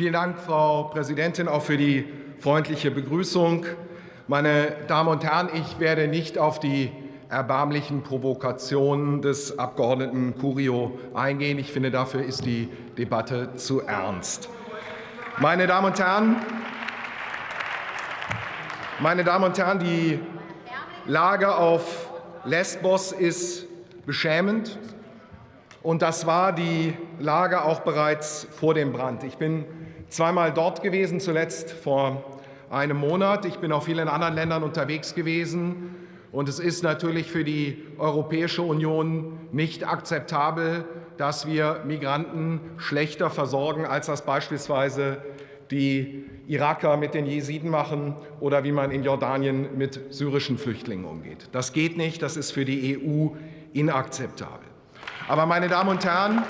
Vielen Dank, Frau Präsidentin, auch für die freundliche Begrüßung. Meine Damen und Herren, ich werde nicht auf die erbärmlichen Provokationen des Abgeordneten Curio eingehen. Ich finde, dafür ist die Debatte zu ernst. Meine Damen und Herren, meine Damen und Herren, die Lage auf Lesbos ist beschämend. Und das war die Lage auch bereits vor dem Brand. Ich bin zweimal dort gewesen, zuletzt vor einem Monat. Ich bin auch vielen anderen Ländern unterwegs gewesen. Und es ist natürlich für die Europäische Union nicht akzeptabel, dass wir Migranten schlechter versorgen, als das beispielsweise die Iraker mit den Jesiden machen oder wie man in Jordanien mit syrischen Flüchtlingen umgeht. Das geht nicht, das ist für die EU inakzeptabel. Aber meine Damen und Herren,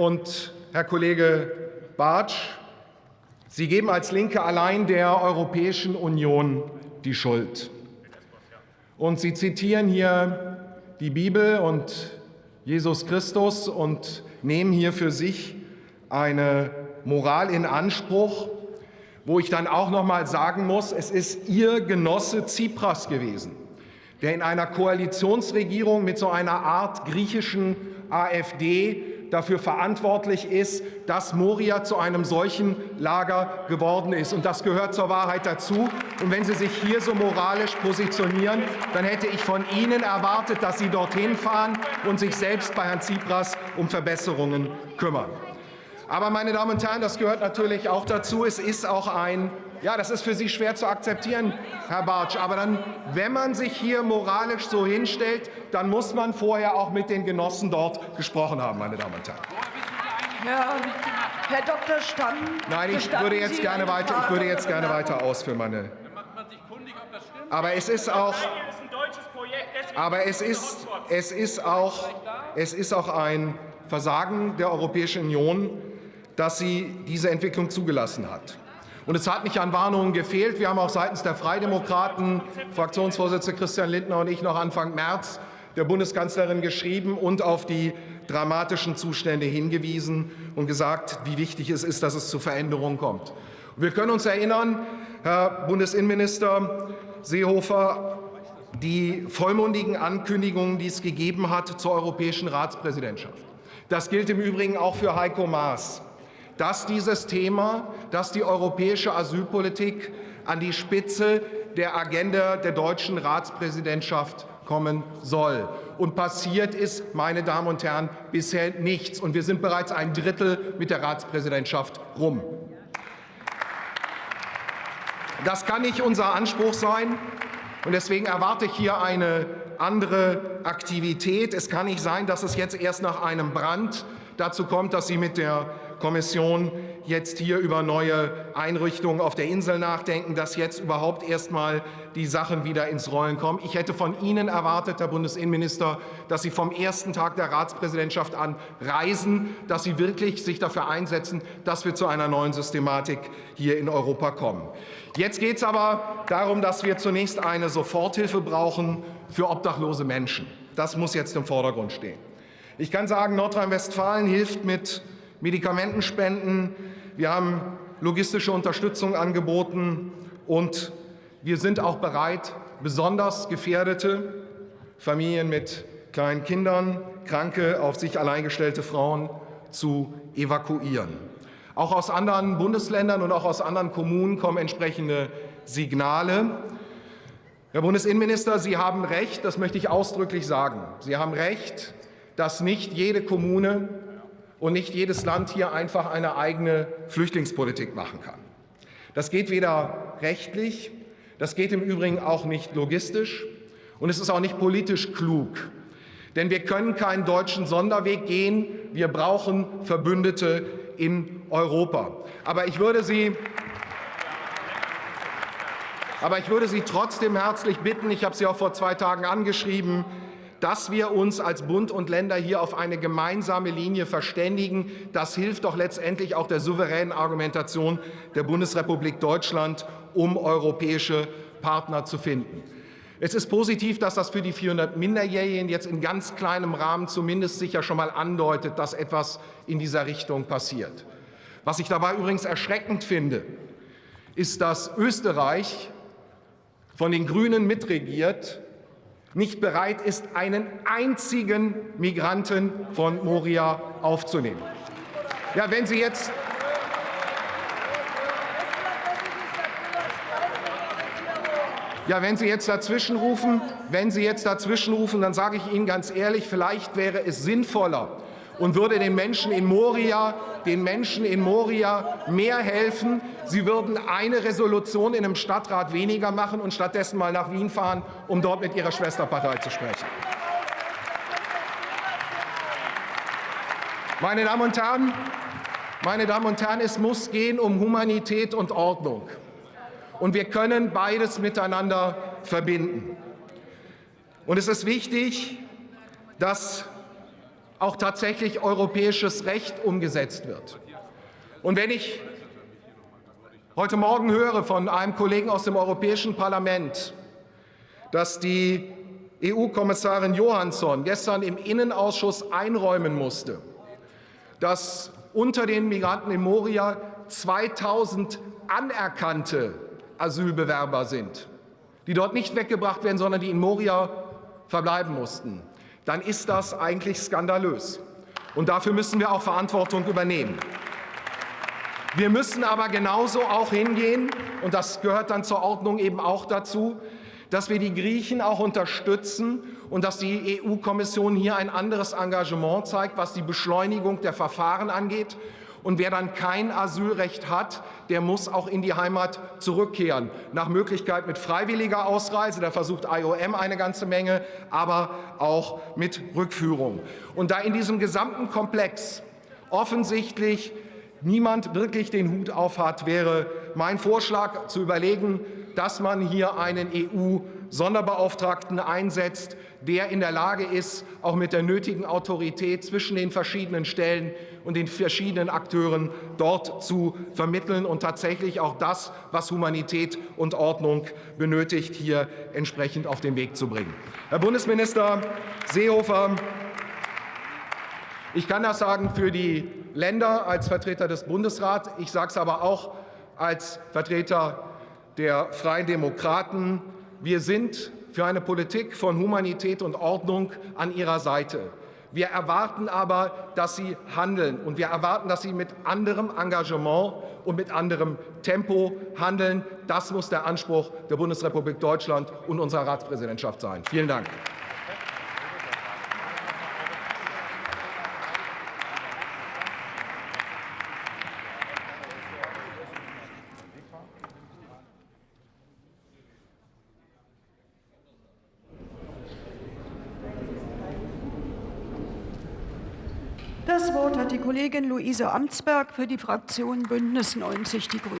und Herr Kollege Bartsch, Sie geben als Linke allein der Europäischen Union die Schuld. Und Sie zitieren hier die Bibel und Jesus Christus und nehmen hier für sich eine Moral in Anspruch, wo ich dann auch noch mal sagen muss, es ist Ihr Genosse Tsipras gewesen, der in einer Koalitionsregierung mit so einer Art griechischen AfD dafür verantwortlich ist, dass Moria zu einem solchen Lager geworden ist. Und das gehört zur Wahrheit dazu. Und wenn Sie sich hier so moralisch positionieren, dann hätte ich von Ihnen erwartet, dass Sie dorthin fahren und sich selbst bei Herrn Tsipras um Verbesserungen kümmern. Aber, meine Damen und Herren, das gehört natürlich auch dazu. Es ist auch ein ja, das ist für Sie schwer zu akzeptieren, Herr Bartsch. Aber dann, wenn man sich hier moralisch so hinstellt, dann muss man vorher auch mit den Genossen dort gesprochen haben, meine Damen und Herren. Herr, Herr Dr. Stamm, Nein, ich würde jetzt gerne weiter. Ich würde jetzt gerne weiter ausführen, meine. Aber es ist auch. Aber es ist, es ist auch, es ist auch ein Versagen der Europäischen Union, dass sie diese Entwicklung zugelassen hat. Und es hat nicht an Warnungen gefehlt. Wir haben auch seitens der Freidemokraten, Fraktionsvorsitzende Christian Lindner und ich noch Anfang März der Bundeskanzlerin geschrieben und auf die dramatischen Zustände hingewiesen und gesagt, wie wichtig es ist, dass es zu Veränderungen kommt. Wir können uns erinnern, Herr Bundesinnenminister Seehofer, die vollmundigen Ankündigungen, die es gegeben hat zur europäischen Ratspräsidentschaft. Das gilt im Übrigen auch für Heiko Maas dass dieses Thema, dass die europäische Asylpolitik an die Spitze der Agenda der deutschen Ratspräsidentschaft kommen soll. Und passiert ist, meine Damen und Herren, bisher nichts. Und wir sind bereits ein Drittel mit der Ratspräsidentschaft rum. Das kann nicht unser Anspruch sein. Und deswegen erwarte ich hier eine andere Aktivität. Es kann nicht sein, dass es jetzt erst nach einem Brand dazu kommt, dass Sie mit der Kommission jetzt hier über neue Einrichtungen auf der Insel nachdenken, dass jetzt überhaupt erst mal die Sachen wieder ins Rollen kommen. Ich hätte von Ihnen erwartet, Herr Bundesinnenminister, dass Sie vom ersten Tag der Ratspräsidentschaft an reisen, dass Sie wirklich sich dafür einsetzen, dass wir zu einer neuen Systematik hier in Europa kommen. Jetzt geht es aber darum, dass wir zunächst eine Soforthilfe brauchen für obdachlose Menschen. Das muss jetzt im Vordergrund stehen. Ich kann sagen, Nordrhein-Westfalen hilft mit Medikamentenspenden. Wir haben logistische Unterstützung angeboten und wir sind auch bereit, besonders gefährdete Familien mit kleinen Kindern, kranke, auf sich allein gestellte Frauen zu evakuieren. Auch aus anderen Bundesländern und auch aus anderen Kommunen kommen entsprechende Signale. Herr Bundesinnenminister, Sie haben recht, das möchte ich ausdrücklich sagen. Sie haben recht, dass nicht jede Kommune und nicht jedes Land hier einfach eine eigene Flüchtlingspolitik machen kann. Das geht weder rechtlich, das geht im Übrigen auch nicht logistisch und es ist auch nicht politisch klug. Denn wir können keinen deutschen Sonderweg gehen. Wir brauchen Verbündete in Europa. Aber ich würde Sie aber ich würde Sie trotzdem herzlich bitten, ich habe Sie auch vor zwei Tagen angeschrieben, dass wir uns als Bund und Länder hier auf eine gemeinsame Linie verständigen. Das hilft doch letztendlich auch der souveränen Argumentation der Bundesrepublik Deutschland, um europäische Partner zu finden. Es ist positiv, dass das für die 400 Minderjährigen jetzt in ganz kleinem Rahmen zumindest sicher schon mal andeutet, dass etwas in dieser Richtung passiert. Was ich dabei übrigens erschreckend finde, ist, dass Österreich von den Grünen mitregiert, nicht bereit ist, einen einzigen Migranten von Moria aufzunehmen. Ja, wenn Sie jetzt Ja, wenn Sie jetzt dazwischen rufen, wenn Sie jetzt dazwischen rufen, dann sage ich Ihnen ganz ehrlich, vielleicht wäre es sinnvoller und würde den Menschen in Moria, den Menschen in Moria mehr helfen. Sie würden eine Resolution in einem Stadtrat weniger machen und stattdessen mal nach Wien fahren, um dort mit Ihrer Schwesterpartei zu sprechen. Meine Damen und Herren, meine Damen und Herren, es muss gehen um Humanität und Ordnung. Und wir können beides miteinander verbinden. Und es ist wichtig, dass auch tatsächlich europäisches Recht umgesetzt wird. Und wenn ich heute Morgen höre von einem Kollegen aus dem Europäischen Parlament, dass die EU-Kommissarin Johansson gestern im Innenausschuss einräumen musste, dass unter den Migranten in Moria 2000 anerkannte Asylbewerber sind, die dort nicht weggebracht werden, sondern die in Moria verbleiben mussten, dann ist das eigentlich skandalös. Und dafür müssen wir auch Verantwortung übernehmen. Wir müssen aber genauso auch hingehen, und das gehört dann zur Ordnung eben auch dazu, dass wir die Griechen auch unterstützen und dass die EU-Kommission hier ein anderes Engagement zeigt, was die Beschleunigung der Verfahren angeht und wer dann kein Asylrecht hat, der muss auch in die Heimat zurückkehren. Nach Möglichkeit mit freiwilliger Ausreise, da versucht IOM eine ganze Menge, aber auch mit Rückführung. Und da in diesem gesamten Komplex offensichtlich niemand wirklich den Hut auf hat, wäre mein Vorschlag zu überlegen, dass man hier einen EU-Sonderbeauftragten einsetzt, der in der Lage ist, auch mit der nötigen Autorität zwischen den verschiedenen Stellen und den verschiedenen Akteuren dort zu vermitteln und tatsächlich auch das, was Humanität und Ordnung benötigt, hier entsprechend auf den Weg zu bringen. Herr Bundesminister Seehofer, ich kann das sagen für die Länder als Vertreter des Bundesrats. Ich sage es aber auch als Vertreter der Freien Demokraten. Wir sind für eine Politik von Humanität und Ordnung an Ihrer Seite. Wir erwarten aber, dass Sie handeln, und wir erwarten, dass Sie mit anderem Engagement und mit anderem Tempo handeln. Das muss der Anspruch der Bundesrepublik Deutschland und unserer Ratspräsidentschaft sein. Vielen Dank. Das Wort hat die Kollegin Luise Amtsberg für die Fraktion Bündnis 90 Die Grünen.